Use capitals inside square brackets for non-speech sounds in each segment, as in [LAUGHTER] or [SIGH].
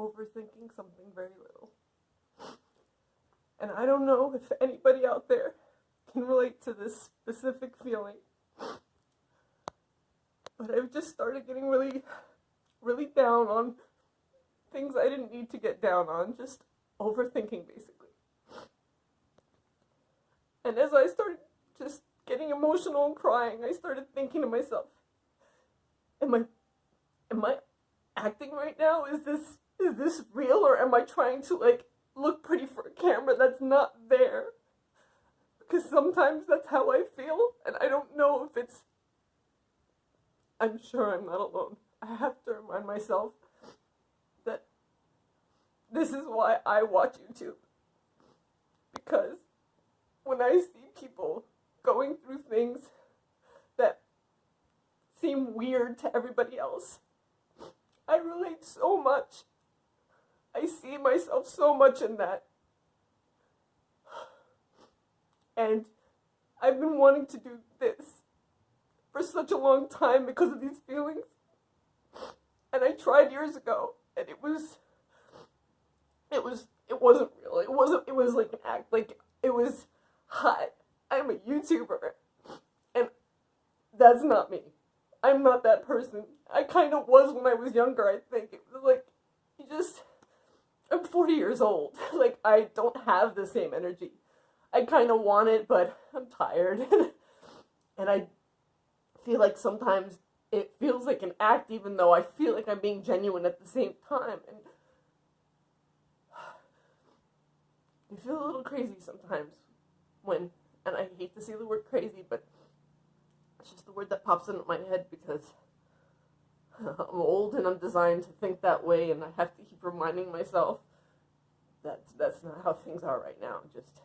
overthinking something very little. And I don't know if anybody out there can relate to this specific feeling. But I've just started getting really, really down on things I didn't need to get down on, just overthinking basically. And as I started just getting emotional and crying, I started thinking to myself, am I am I acting right now? Is this is this real or am I trying to like look pretty for a camera that's not there? Because sometimes that's how I feel and I don't know if it's I'm sure I'm not alone. I have to remind myself that this is why I watch YouTube. Because when I see people going through things that seem weird to everybody else, I relate so much. I see myself so much in that. And I've been wanting to do this for such a long time because of these feelings. And I tried years ago and it was it was it wasn't real. It wasn't it was like an act like it was hot. I'm a YouTuber and that's not me. I'm not that person. I kind of was when I was younger, I think. It was like, you just, I'm 40 years old. [LAUGHS] like, I don't have the same energy. I kind of want it, but I'm tired. [LAUGHS] and I feel like sometimes it feels like an act, even though I feel like I'm being genuine at the same time. And [SIGHS] I feel a little crazy sometimes when, and I hate to say the word crazy, but it's just the word that pops into my head because I'm old and I'm designed to think that way, and I have to keep reminding myself that that's not how things are right now. Just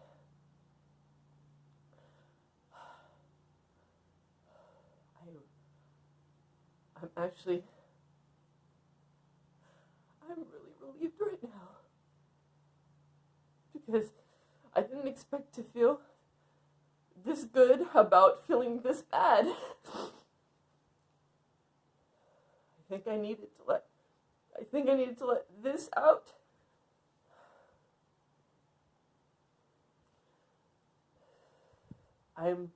[SIGHS] I, I'm actually, I'm really relieved right now because I didn't expect to feel this good about feeling this bad. [LAUGHS] I think I needed to let I think I needed to let this out. I'm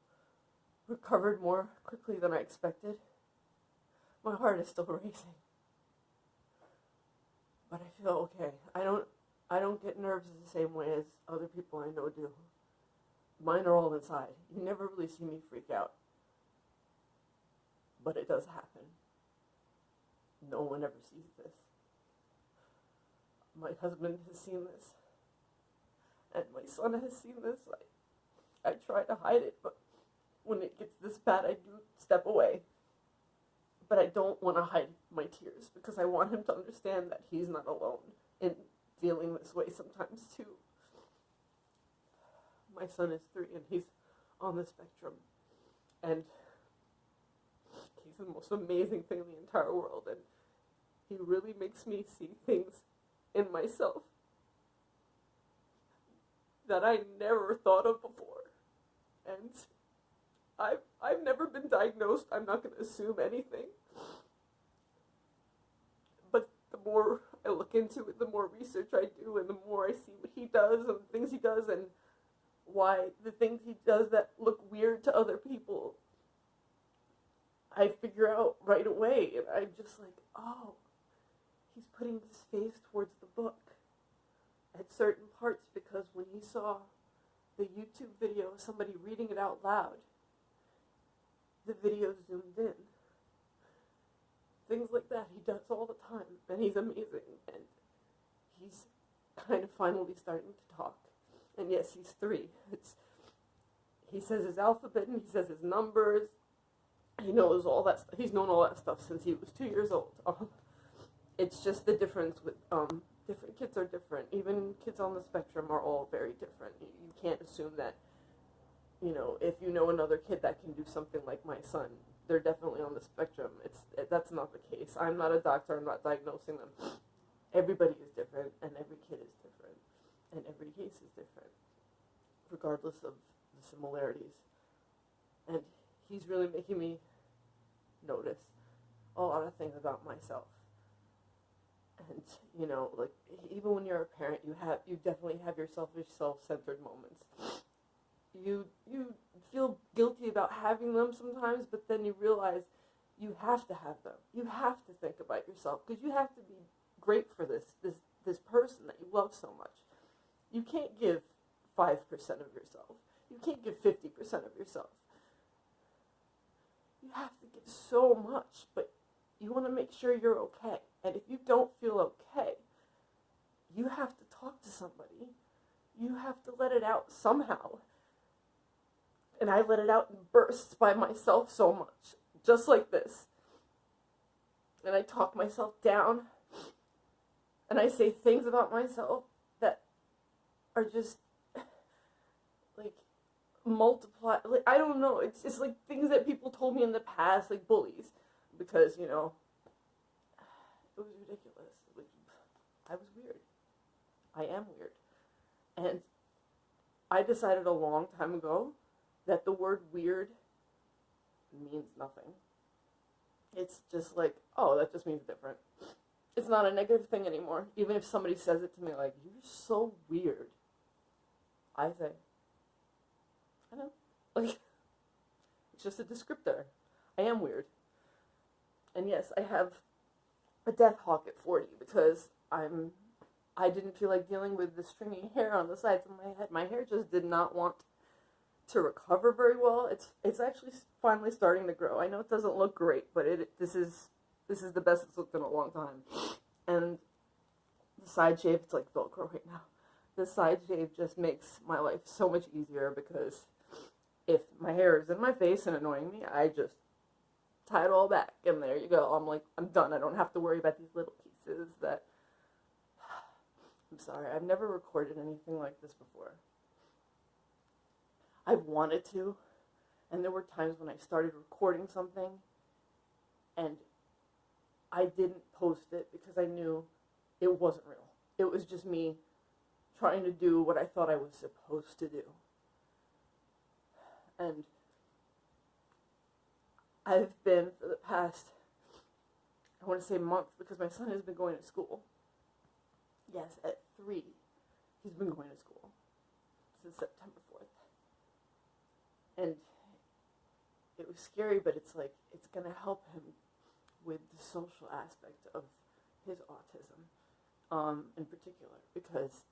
recovered more quickly than I expected. My heart is still [LAUGHS] racing. But I feel okay. I don't I don't get nerves the same way as other people I know do. Mine are all inside. You never really see me freak out. But it does happen. No one ever sees this. My husband has seen this. And my son has seen this. I, I try to hide it, but when it gets this bad, I do step away. But I don't want to hide my tears because I want him to understand that he's not alone in feeling this way sometimes too my son is three and he's on the spectrum. And the most amazing thing in the entire world. And he really makes me see things in myself that I never thought of before. And I've, I've never been diagnosed. I'm not going to assume anything. But the more I look into it, the more research I do, and the more I see what he does and the things he does, and why the things he does that look weird to other people, I figure out right away. And I'm just like, oh, he's putting his face towards the book at certain parts because when he saw the YouTube video of somebody reading it out loud, the video zoomed in. Things like that he does all the time, and he's amazing, and he's kind of finally starting to talk. And yes, he's three. It's, he says his alphabet and he says his numbers. He knows all that. He's known all that stuff since he was two years old. [LAUGHS] It's just the difference with um, different kids are different. Even kids on the spectrum are all very different. You, you can't assume that. You know, if you know another kid that can do something like my son, they're definitely on the spectrum. It's it, that's not the case. I'm not a doctor. I'm not diagnosing them. [SNIFFS] Everybody is different, and every kid is different and every case is different, regardless of the similarities. And he's really making me notice a lot of things about myself. and you know, like even when you're a parent, you have you definitely have your selfish, self-centered moments. You you feel guilty about having them sometimes, but then you realize you have to have them. You have to think about yourself because you have to be great for this this this person that you love so much. You can't give five percent of yourself. You can't give fifty percent of yourself. You have to get so much, but you want to make sure you're okay. And if you don't feel okay, you have to talk to somebody. You have to let it out somehow. And I let it out in bursts by myself so much, just like this. And I talk myself down. And I say things about myself that are just [SIGHS] like multiply. Like, I don't know. It's just like things that people told me in the past, like bullies. Because, you know, [SIGHS] it was ridiculous. Was, I was weird. I am weird. And I decided a long time ago that the word weird means nothing. It's just like, oh, that just means different. It's not a negative thing anymore. Even if somebody says it to me like, you're so weird, I say, I know. Like, it's [LAUGHS] just a descriptor. I am weird. And yes, I have a death hawk at 40 because I'm I didn't feel like dealing with the stringy hair on the sides of my head. My hair just did not want to recover very well. It's it's actually finally starting to grow. I know it doesn't look great, but it this is this is the best it's looked in a long time. And the side shave, it's like Velcro right now. The side shave just makes my life so much easier because if my hair is in my face and annoying me, I just tie it all back, and there you go. I'm like, I'm done. I don't have to worry about these little pieces that. [SIGHS] I'm sorry, I've never recorded anything like this before. I've wanted to, and there were times when I started recording something and I didn't post it because I knew it wasn't real. It was just me trying to do what I thought I was supposed to do. And I've been for the past, I want to say month, because my son has been going to school. Yes, at three, he's been going to school since September 4th. And it was scary, but it's like, it's going to help him with the social aspect of his autism um, in particular, because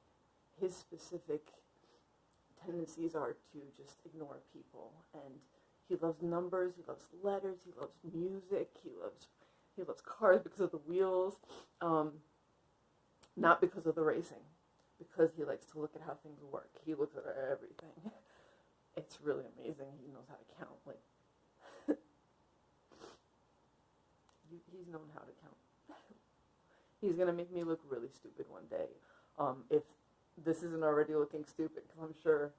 his specific tendencies are to just ignore people and he loves numbers. He loves letters. He loves music. He loves he loves cars because of the wheels, um, not because of the racing, because he likes to look at how things work. He looks at everything. [LAUGHS] It's really amazing. He knows how to count. Like [LAUGHS] he's known how to count. [LAUGHS] he's gonna make me look really stupid one day. Um, if this isn't already looking stupid, because I'm sure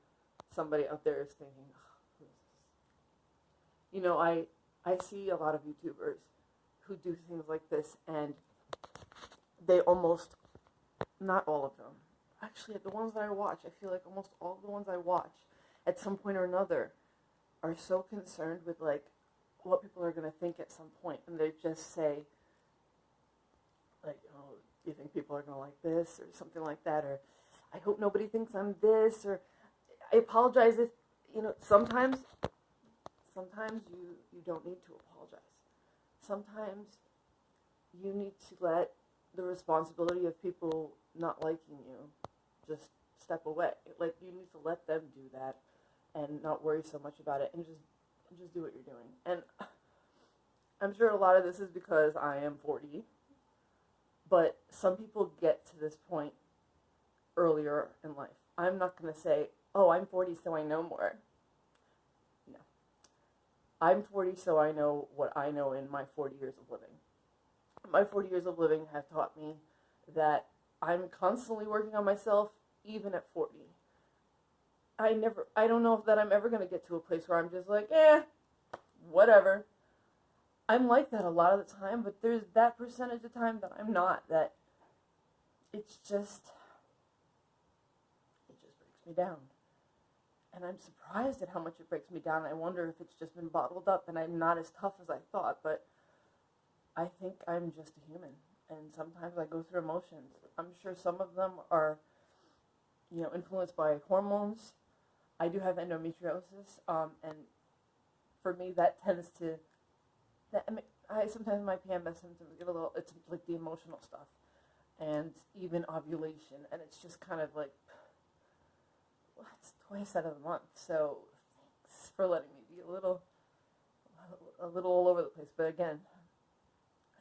somebody out there is thinking, you know, I I see a lot of YouTubers who do things like this, and they almost, not all of them, actually, the ones that I watch, I feel like almost all the ones I watch, at some point or another, are so concerned with like what people are going to think at some point, and they just say, like, oh, you think people are going to like this, or something like that, or I hope nobody thinks I'm this, or I apologize if, you know, sometimes sometimes you, you don't need to apologize. Sometimes you need to let the responsibility of people not liking you just step away. Like you need to let them do that and not worry so much about it and just just do what you're doing. And [SIGHS] I'm sure a lot of this is because I am 40. But some people get to this point earlier in life. I'm not going to say, "Oh, I'm 40 so I know more." No. I'm 40, so I know what I know in my 40 years of living. My 40 years of living have taught me that I'm constantly working on myself, even at 40. I never, I don't know if that I'm ever going to get to a place where I'm just like, eh, whatever. I'm like that a lot of the time, but there's that percentage of time that I'm not, that it's just, me down and I'm surprised at how much it breaks me down. I wonder if it's just been bottled up and I'm not as tough as I thought, but I think I'm just a human. and sometimes I go through emotions. I'm sure some of them are, you know, influenced by hormones. I do have endometriosis, um, and for me, that tends to. That, I, mean, I sometimes my PMS symptoms get a little. It's like the emotional stuff, and even ovulation, and it's just kind of like. Twice out of the month, so thanks for letting me be a little, a little all over the place. But again,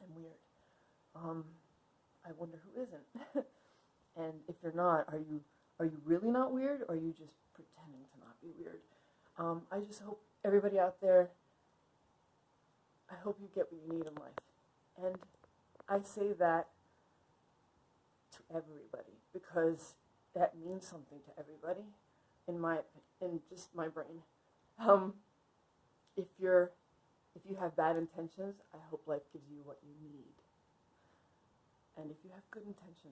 I'm weird. Um, I wonder who isn't. [LAUGHS] and if you're not, are you are you really not weird, or are you just pretending to not be weird? Um, I just hope everybody out there. I hope you get what you need in life, and I say that to everybody because that means something to everybody. In my in just my brain, um, if you're if you have bad intentions, I hope life gives you what you need. And if you have good intention,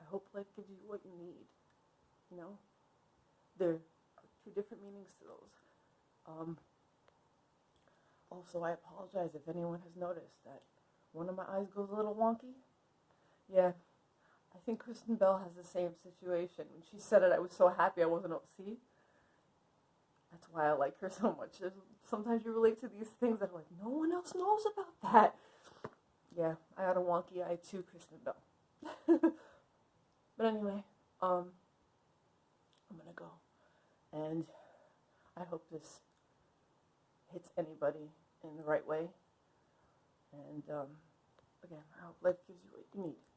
I hope life gives you what you need. You know, there are two different meanings to those. Um, also, I apologize if anyone has noticed that one of my eyes goes a little wonky. Yeah, I think Kristen Bell has the same situation. When she said it, I was so happy I wasn't see. That's why I like her so much. There's, sometimes you relate to these things that are like, no one else knows about that. Yeah, I had a wonky eye too, Kristen Bell. [LAUGHS] but anyway, um, I'm gonna go, and I hope this hits anybody in the right way. And um, again, I hope life gives you what you need.